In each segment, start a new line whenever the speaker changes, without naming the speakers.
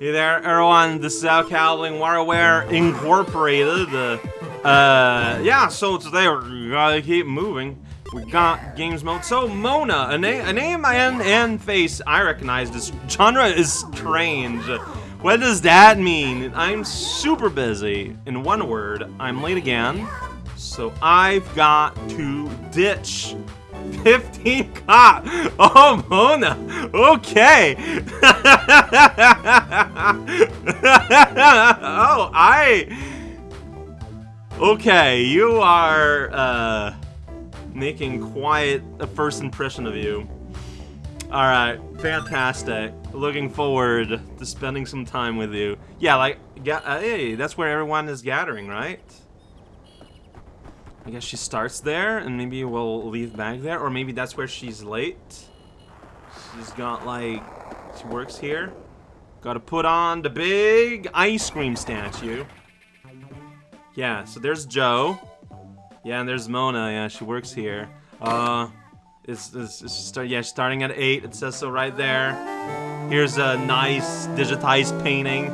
Hey there, everyone. This is Al Cowling, WarioWare Incorporated. Uh, uh, yeah, so today we're gonna keep moving. We got games mode. So, Mona, a, na a name and, and face I recognize. This genre is strange. What does that mean? I'm super busy. In one word, I'm late again. So I've got to ditch 15 cop. Oh, Mona. Okay. oh, I. Okay, you are uh, making quite a first impression of you. Alright, fantastic. Looking forward to spending some time with you. Yeah, like, uh, hey, that's where everyone is gathering, right? I guess she starts there, and maybe we'll leave back there, or maybe that's where she's late. She's got, like, she works here. Gotta put on the big ice cream statue. Yeah, so there's Joe. Yeah, and there's Mona. Yeah, she works here. Uh, it's, it's, it's start, yeah, starting at 8. It says so right there. Here's a nice digitized painting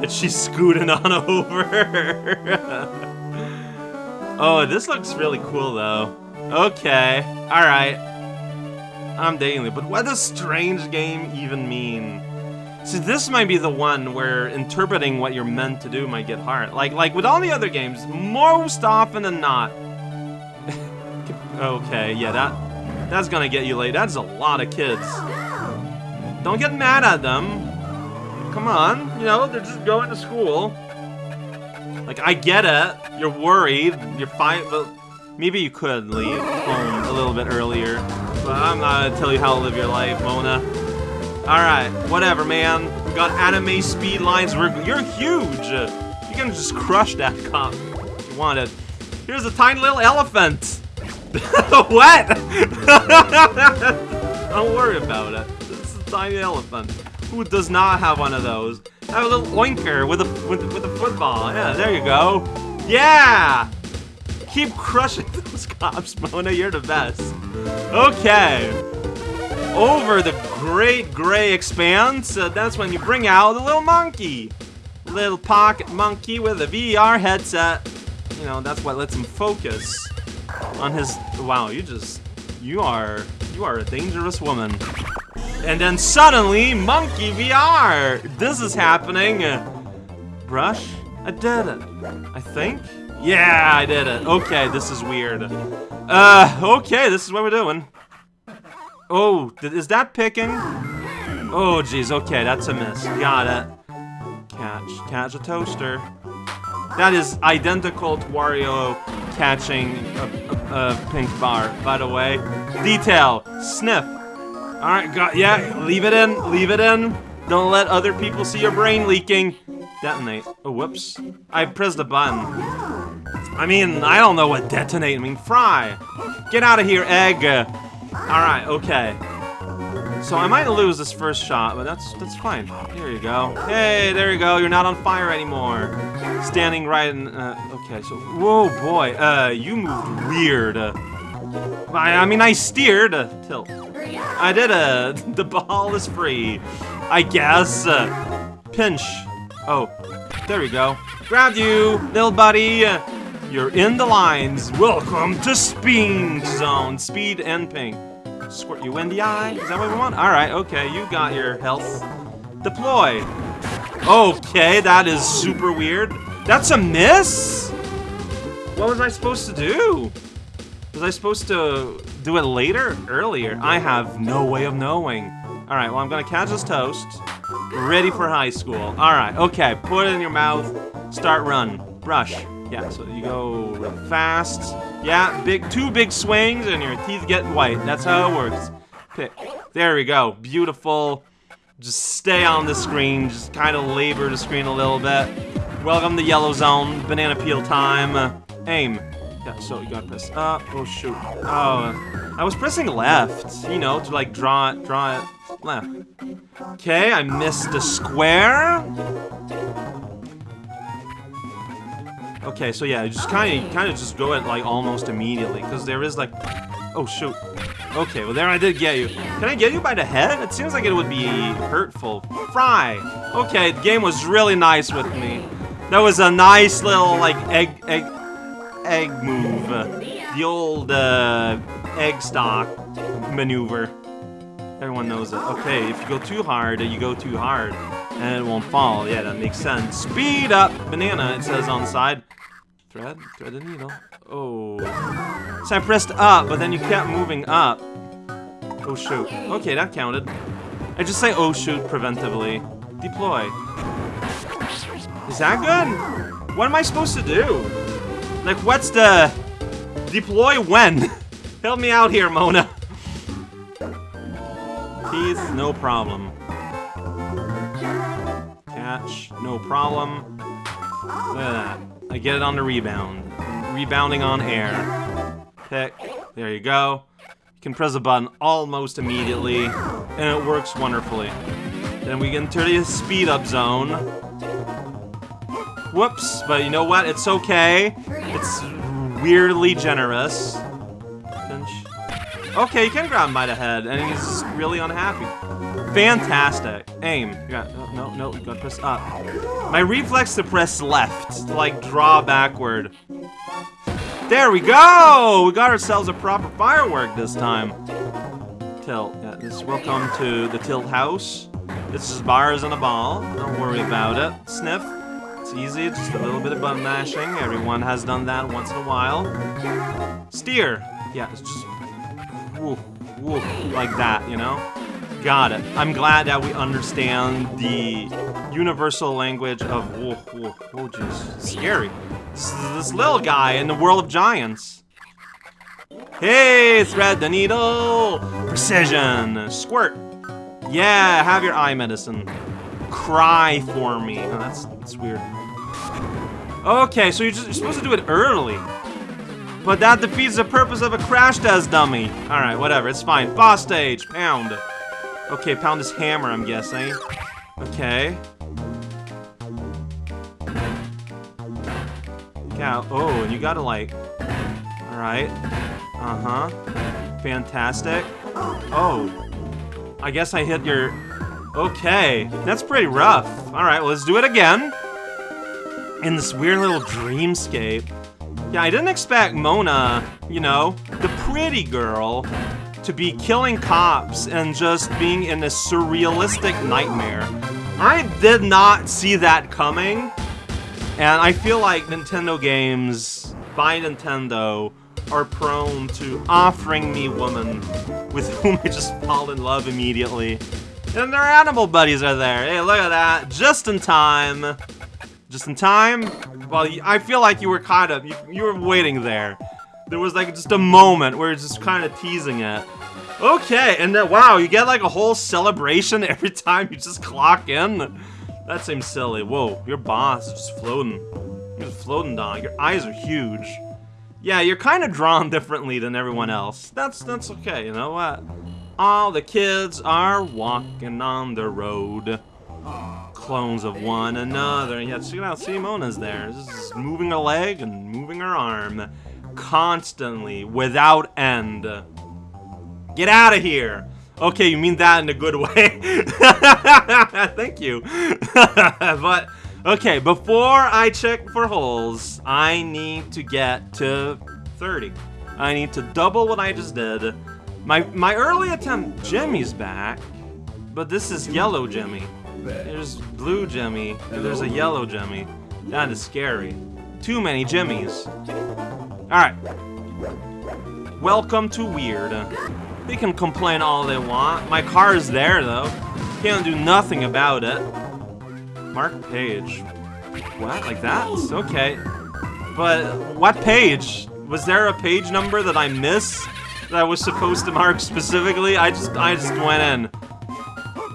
that she's scooting on over. oh, this looks really cool, though. Okay, alright. I'm it, but what does strange game even mean? See, this might be the one where interpreting what you're meant to do might get hard. Like, like with all the other games, most often than not. okay, yeah, that that's gonna get you late. That's a lot of kids. Don't get mad at them. Come on, you know, they're just going to school. Like, I get it. You're worried. You're fine, but maybe you could leave home a little bit earlier. But I'm not gonna tell you how to live your life, Mona. Alright, whatever, man. We got anime speed lines. You're huge. You can just crush that cop if you wanted. Here's a tiny little elephant. what? Don't worry about it. Is a tiny elephant. Who does not have one of those? Have a little oinker with a with, with a football. Yeah, there you go. Yeah. Keep crushing those cops, Mona. You're the best. Okay over the great gray expanse, uh, that's when you bring out the little monkey. Little pocket monkey with a VR headset. You know, that's what lets him focus on his... Wow, you just... You are... You are a dangerous woman. And then suddenly, Monkey VR! This is happening. brush? I did it. I think? Yeah, I did it. Okay, this is weird. Uh, okay, this is what we're doing. Oh, is that picking? Oh, jeez. Okay, that's a miss. Got it. Catch. Catch a toaster. That is identical to Wario catching a, a, a pink bar, by the way. Detail. Sniff. Alright, got- yeah, leave it in. Leave it in. Don't let other people see your brain leaking. Detonate. Oh, whoops. I pressed the button. I mean, I don't know what detonate I mean. Fry. Get out of here, egg. Alright, okay. So I might lose this first shot, but that's that's fine. Here you go. Hey, there you go. You're not on fire anymore. Standing right in... Uh, okay, so... Whoa, boy. Uh, you moved weird. Uh, I, I mean, I steered. Uh, tilt. I did a... The ball is free. I guess. Uh, pinch. Oh, there we go. Grab you, little buddy. You're in the lines. Welcome to Speed Zone. Speed and ping. Squirt you in the eye. Is that what we want? Alright, okay. You got your health. Deploy. Okay, that is super weird. That's a miss? What was I supposed to do? Was I supposed to do it later? Earlier? I have no way of knowing. Alright, well, I'm gonna catch this toast. Ready for high school. Alright, okay. Put it in your mouth. Start run. Brush. Yeah, so you go fast. Yeah, big two big swings and your teeth get white. That's how it works. Pick. There we go. Beautiful. Just stay on the screen. Just kind of labor the screen a little bit. Welcome to yellow zone. Banana peel time. Aim. Yeah, so you gotta press up. Oh, shoot. Oh, uh, I was pressing left, you know, to like draw it, draw it left. Okay, I missed a square. Okay, so yeah, just kind of, kind of just go at like almost immediately, because there is like, oh shoot, Okay, well there I did get you. Can I get you by the head? It seems like it would be hurtful. Fry. Okay, the game was really nice with me. That was a nice little, like, egg, egg, egg move. The old, uh, egg stock maneuver. Everyone knows it. Okay, if you go too hard, you go too hard. And it won't fall. Yeah, that makes sense. Speed up! Banana, it says on the side. Thread? Thread the needle. Oh. So I pressed up, but then you kept moving up. Oh shoot. Okay, that counted. I just say oh shoot preventively. Deploy. Is that good? What am I supposed to do? Like, what's the... Deploy when? Help me out here, Mona. Teeth, no problem. Catch, no problem. Look at that. I get it on the rebound. Rebounding on air. Pick. There you go. You can press a button almost immediately, and it works wonderfully. Then we into the speed up zone. Whoops, but you know what? It's okay. It's weirdly generous. Okay, you can grab him by the head, and he's really unhappy. Fantastic. Aim. You got, no, no, no, you gotta press up. My reflex to press left, to like draw backward. There we go! We got ourselves a proper firework this time. Tilt. Yeah, this welcome to the tilt house. This is bars and a ball. Don't worry about it. Sniff. Easy, just a little bit of button mashing. Everyone has done that once in a while. Steer. Yeah, it's just woo, woo, like that, you know? Got it. I'm glad that we understand the universal language of woo, woo, oh jeez, scary. This, this little guy in the world of giants. Hey, thread the needle! Precision! Squirt! Yeah, have your eye medicine. Cry for me. Oh, that's, that's weird. Okay, so you're, just, you're supposed to do it early. But that defeats the purpose of a crash test dummy. Alright, whatever, it's fine. Boss stage, pound. Okay, pound this hammer, I'm guessing. Okay. Yeah, oh, and you gotta like... Alright. Uh-huh. Fantastic. Oh. I guess I hit your... Okay, that's pretty rough. Alright, well, let's do it again. In this weird little dreamscape. Yeah, I didn't expect Mona, you know, the pretty girl, to be killing cops and just being in a surrealistic nightmare. I did not see that coming, and I feel like Nintendo games by Nintendo are prone to offering me women with whom I just fall in love immediately. And their animal buddies are there. Hey, look at that. Just in time. Just in time? Well, I feel like you were kind of, you, you were waiting there. There was like just a moment where it's just kind of teasing it. Okay, and then, wow, you get like a whole celebration every time you just clock in? That seems silly. Whoa, your boss is just floating. You're just floating down. Your eyes are huge. Yeah, you're kind of drawn differently than everyone else. That's that's okay, you know what? All the kids are walking on the road. Clones of one another. Yeah, check it out. Simona's there. Just moving her leg and moving her arm. Constantly, without end. Get out of here! Okay, you mean that in a good way. Thank you. but, okay, before I check for holes, I need to get to 30. I need to double what I just did. My my early attempt, Jimmy's back, but this is yellow Jimmy. There's blue Jimmy, and there's a yellow Jimmy. That is scary. Too many Jimmys. Alright. Welcome to Weird. They can complain all they want. My car is there, though. Can't do nothing about it. Mark page. What? Like that? Okay. But what page? Was there a page number that I missed that I was supposed to mark specifically? I just I just went in.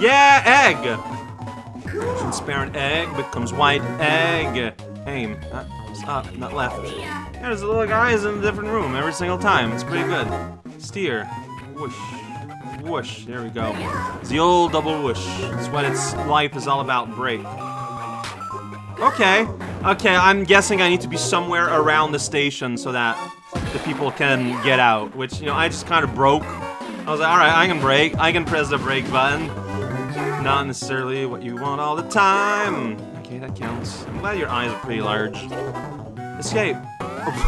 Yeah, egg! Transparent egg becomes white egg. Aim. Not up, not left. Yeah, there's little guys in a different room every single time. It's pretty good. Steer. Whoosh. Whoosh. There we go. It's the old double whoosh. It's what its life is all about. Break. Okay. Okay, I'm guessing I need to be somewhere around the station so that the people can get out. Which, you know, I just kind of broke I was like, alright, I can break. I can press the brake button. Not necessarily what you want all the time. Okay, that counts. I'm glad your eyes are pretty large. Escape.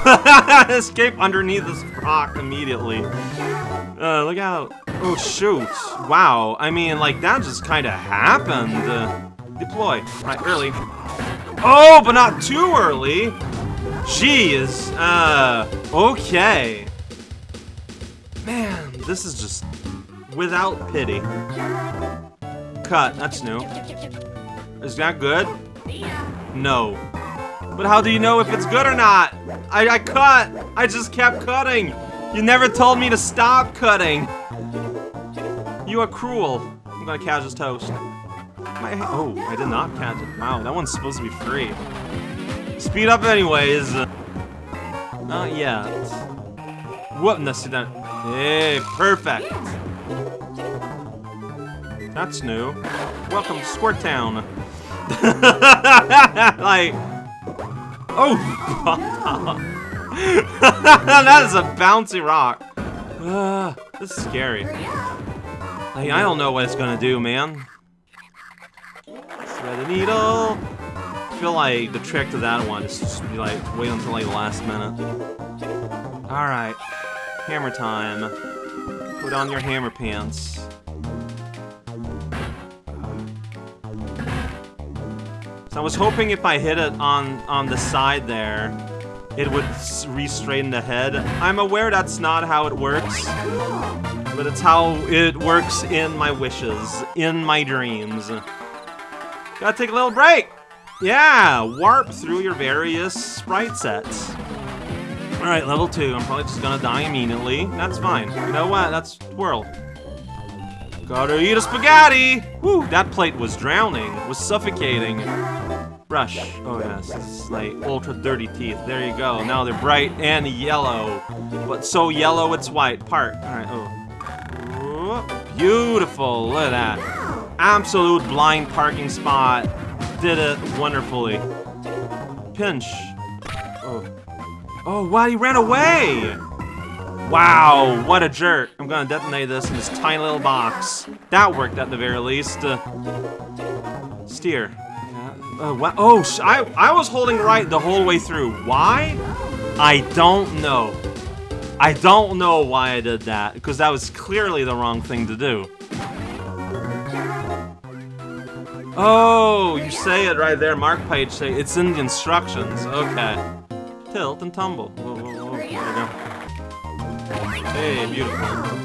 Escape underneath this rock immediately. Uh, look out. Oh, shoot. Wow. I mean, like, that just kind of happened. Uh, deploy. Right, early. Oh, but not too early. Jeez. Uh, okay. Man, this is just without pity. Cut. That's new. Is that good? No. But how do you know if it's good or not? I, I cut! I just kept cutting! You never told me to stop cutting! You are cruel. I'm gonna catch his toast. My, oh, I did not catch it. Wow, that one's supposed to be free. Speed up anyways. Not yet. What? No, that. Hey, perfect. That's new. Welcome to Squirt Town. like, oh, that is a bouncy rock. Uh, this is scary. Like, I don't know what it's gonna do, man. Thread the needle. I feel like the trick to that one is just be like wait until like the last minute. All right, hammer time. Put on your hammer pants. So I was hoping if I hit it on on the side there, it would re-straighten the head. I'm aware that's not how it works, but it's how it works in my wishes, in my dreams. Gotta take a little break! Yeah! Warp through your various sprite sets. Alright, level 2. I'm probably just gonna die immediately. That's fine. You know what? That's twirl. Gotta eat a spaghetti! Woo! That plate was drowning, was suffocating. Brush. Oh yes, it's like ultra dirty teeth. There you go. Now they're bright and yellow. But so yellow it's white. Park. Alright, oh. Beautiful. Look at that. Absolute blind parking spot. Did it wonderfully. Pinch. Oh. Oh, wow, he ran away! Wow, what a jerk. I'm gonna detonate this in this tiny little box. That worked at the very least. Uh, steer. Uh? Oh, I, I was holding right the whole way through. Why? I don't know. I don't know why I did that, because that was clearly the wrong thing to do. Oh, you say it right there. Mark Page say it's in the instructions. Okay. Tilt and tumble. Whoa, whoa, whoa. There we go. Hey, beautiful.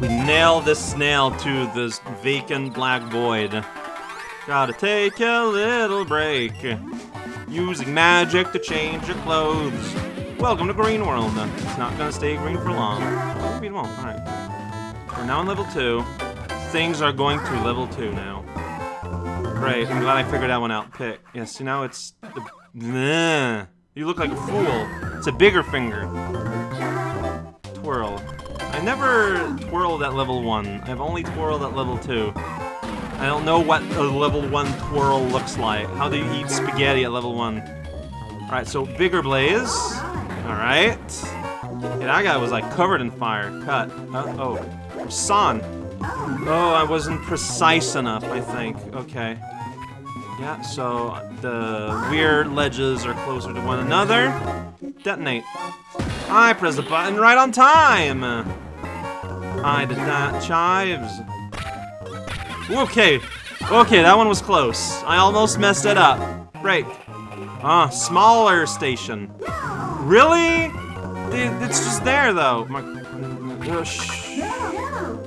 We nail this snail to this vacant black void. Gotta take a little break. Using magic to change your clothes. Welcome to Green World. It's not gonna stay green for long. Alright. We're now on level 2. Things are going to level 2 now. Great, I'm glad I figured that one out. Pick. Yeah, see now it's... The, you look like a fool. It's a bigger finger. Twirl. I never twirled at level 1. I've only twirled at level 2. I don't know what a level 1 twirl looks like. How do you eat spaghetti at level 1? Alright, so bigger blaze. Alright. Yeah, that guy was like covered in fire. Cut. Uh, oh. San. Oh, I wasn't precise enough, I think. Okay. Yeah, so the weird ledges are closer to one another. Detonate. I press the button right on time! I did that. Chives. Okay. Okay, that one was close. I almost messed it up. Break. Ah, smaller station. Really? It's just there, though. My, uh,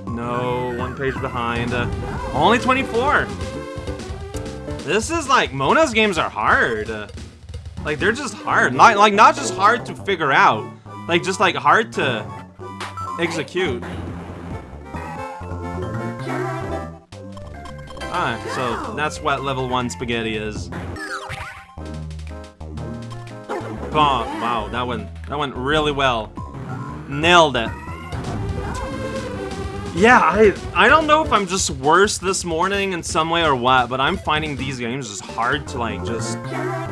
no, one page behind. Uh, only 24. This is like, Mona's games are hard. Uh, like, they're just hard. Not, like, not just hard to figure out. Like, just like hard to execute. Alright, so that's what level 1 spaghetti is. Oh, wow, that went that went really well. Nailed it. Yeah, I I don't know if I'm just worse this morning in some way or what, but I'm finding these games just hard to like just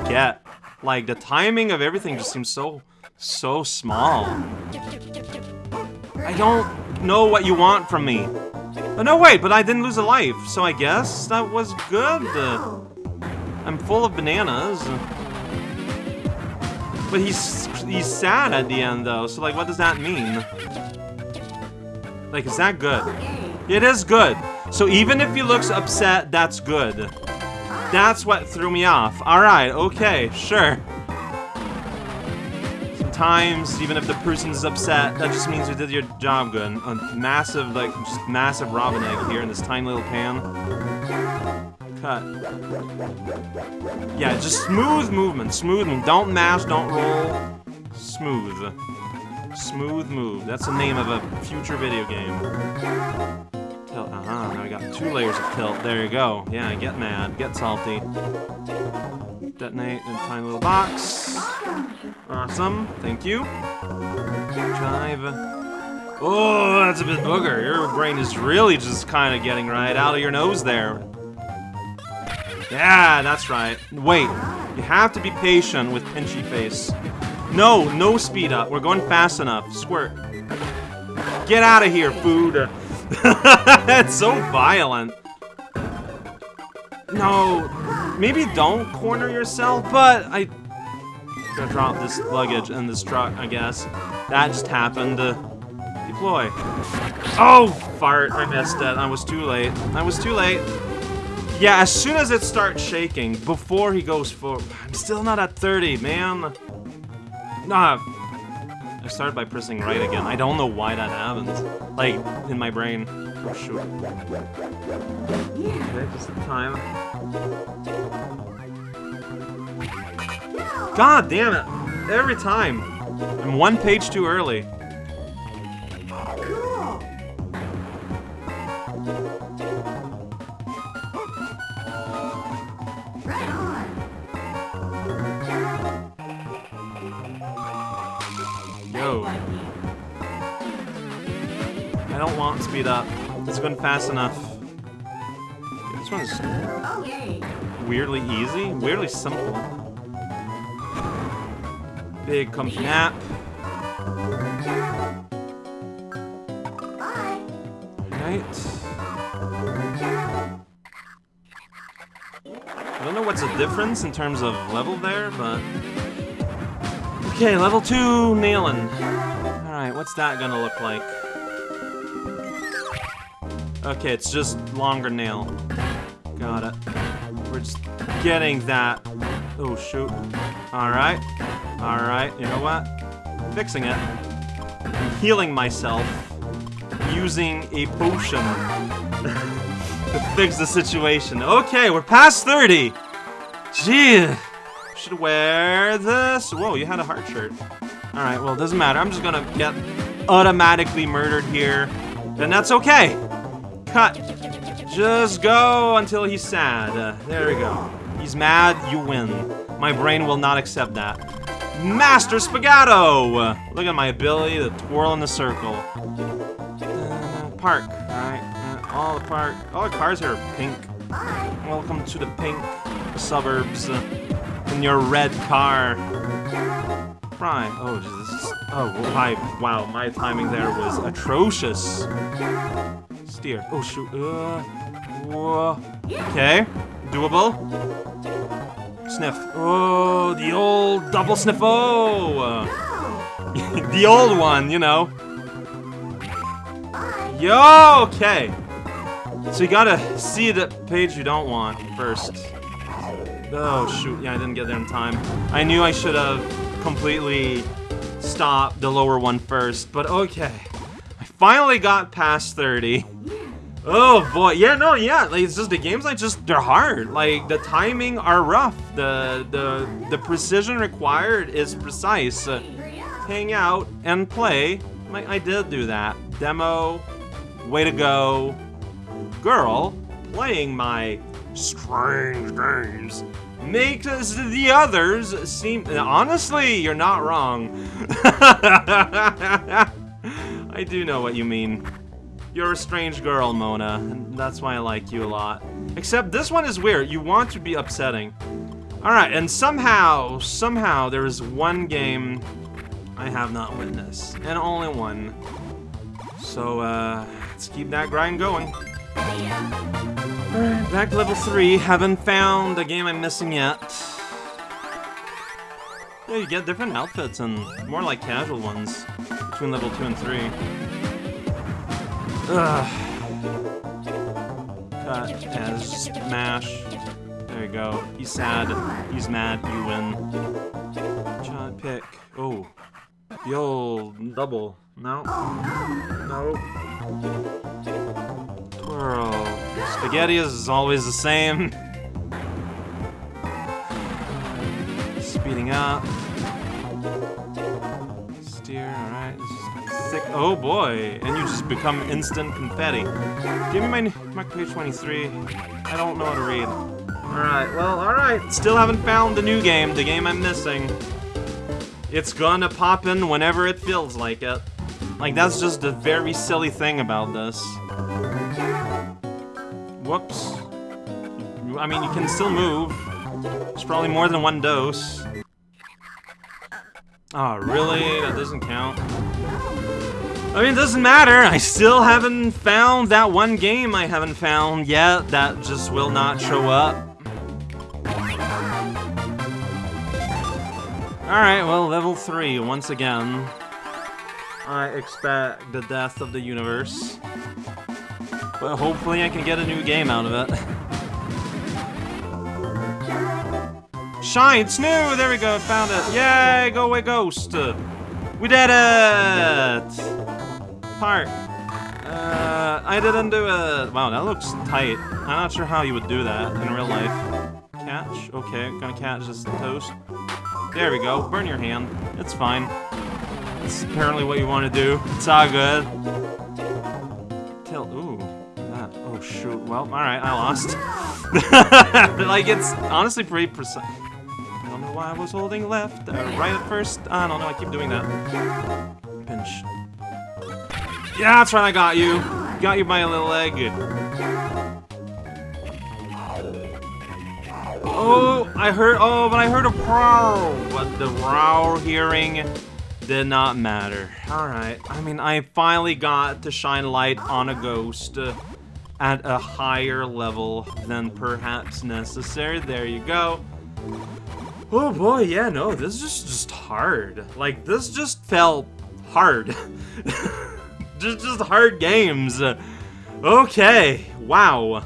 get. Like the timing of everything just seems so so small. I don't know what you want from me. Oh, no, wait, but I didn't lose a life, so I guess that was good. Uh, I'm full of bananas. But he's he's sad at the end, though, so, like, what does that mean? Like, is that good? It is good. So even if he looks upset, that's good. That's what threw me off. Alright, okay, sure. Sometimes, even if the person is upset, that just means you did your job good. A massive, like, just massive robin egg here in this tiny little pan. Cut. Yeah, just smooth movement, smooth. Don't mash, don't roll. Smooth. Smooth move. That's the name of a future video game. Tilt. Uh huh. Now we got two layers of tilt. There you go. Yeah, get mad. Get salty. Detonate in a tiny little box. Awesome. Thank you. Drive. Oh, that's a bit booger. Your brain is really just kind of getting right out of your nose there. Yeah, that's right. Wait. You have to be patient with Pinchy Face. No, no speed up. We're going fast enough. Squirt. Get out of here, food. That's so violent. No, maybe don't corner yourself, but I gonna drop this luggage in this truck, I guess. That just happened. Deploy. Oh, fart. I missed it. I was too late. I was too late. Yeah, as soon as it starts shaking, before he goes for... I'm still not at 30, man. Nah. I started by pressing right again. I don't know why that happens. Like, in my brain. Oh, shoot. Okay, just the time. God damn it! Every time! I'm one page too early. Yo. I don't want speed up. It's fast enough. This one's weirdly easy, weirdly simple. Big comfy nap. Right. I don't know what's the difference in terms of level there, but... Okay, level 2, nailing. Alright, what's that gonna look like? Okay, it's just longer nail. Got it. We're just getting that. Oh, shoot. Alright. Alright, you know what? Fixing it. I'm healing myself using a potion to fix the situation. Okay, we're past 30. Gee, should wear this. Whoa, you had a heart shirt. Alright, well, it doesn't matter. I'm just gonna get automatically murdered here. And that's okay. Cut. Just go until he's sad. Uh, there we go. He's mad, you win. My brain will not accept that. Master Spagato! Look at my ability to twirl in the circle. Uh, park, alright. Uh, all the park. All the cars here are pink. Welcome to the pink suburbs uh, in your red car. Fry. Oh, Jesus. Oh. Wow, my timing there was atrocious. Steer. Oh, shoot. Uh, whoa. Okay. Doable. Sniff. Oh, the old double sniff. Oh. the old one, you know. Yo, okay. So you gotta see the page you don't want first. Oh, shoot. Yeah, I didn't get there in time. I knew I should have completely stopped the lower one first, but okay. Finally got past 30. Oh boy, yeah, no, yeah, like it's just the games like just they're hard. Like the timing are rough. The the the precision required is precise. Uh, hang out and play. Like I did do that. Demo, way to go. Girl playing my strange games makes the others seem honestly, you're not wrong. I do know what you mean. You're a strange girl, Mona, and that's why I like you a lot. Except this one is weird. You want to be upsetting. Alright, and somehow, somehow, there is one game I have not witnessed. And only one. So, uh, let's keep that grind going. Alright, back to level 3. Haven't found a game I'm missing yet. Yeah, you get different outfits and more like casual ones between level 2 and 3. Ugh. Cut as smash. There you go. He's sad. He's mad. You win. Child pick. Oh. Old double. No. No. Twirl. Spaghetti is always the same. Speeding up. Steer, alright. Sick. Oh boy. And you just become instant confetti. Give me my, my page 23. I don't know how to read. Alright, well, alright. Still haven't found the new game, the game I'm missing. It's gonna pop in whenever it feels like it. Like, that's just a very silly thing about this. Whoops. I mean, you can still move. It's probably more than one dose. Oh, really? That doesn't count. I mean, it doesn't matter. I still haven't found that one game I haven't found yet that just will not show up. Alright, well, level 3, once again. I expect the death of the universe. But hopefully I can get a new game out of it. It's new! There we go, found it. Yay, go away, ghost! We did it! Park. Uh, I didn't do it. Wow, that looks tight. I'm not sure how you would do that in real life. Catch? Okay, gonna catch this toast. There we go. Burn your hand. It's fine. It's apparently what you want to do. It's all good. Tilt. Ooh. That. Oh, shoot. Well, alright, I lost. like, it's honestly pretty precise. I don't know why I was holding left, uh, right at first. I don't know, I keep doing that. Pinch. Yeah, that's right, I got you. Got you by a little egg. Oh, I heard, oh, but I heard a prow. But the row hearing did not matter. Alright, I mean, I finally got to shine light on a ghost at a higher level than perhaps necessary. There you go. Oh boy, yeah, no, this is just, just hard. Like, this just felt hard. just, just hard games. Okay, wow.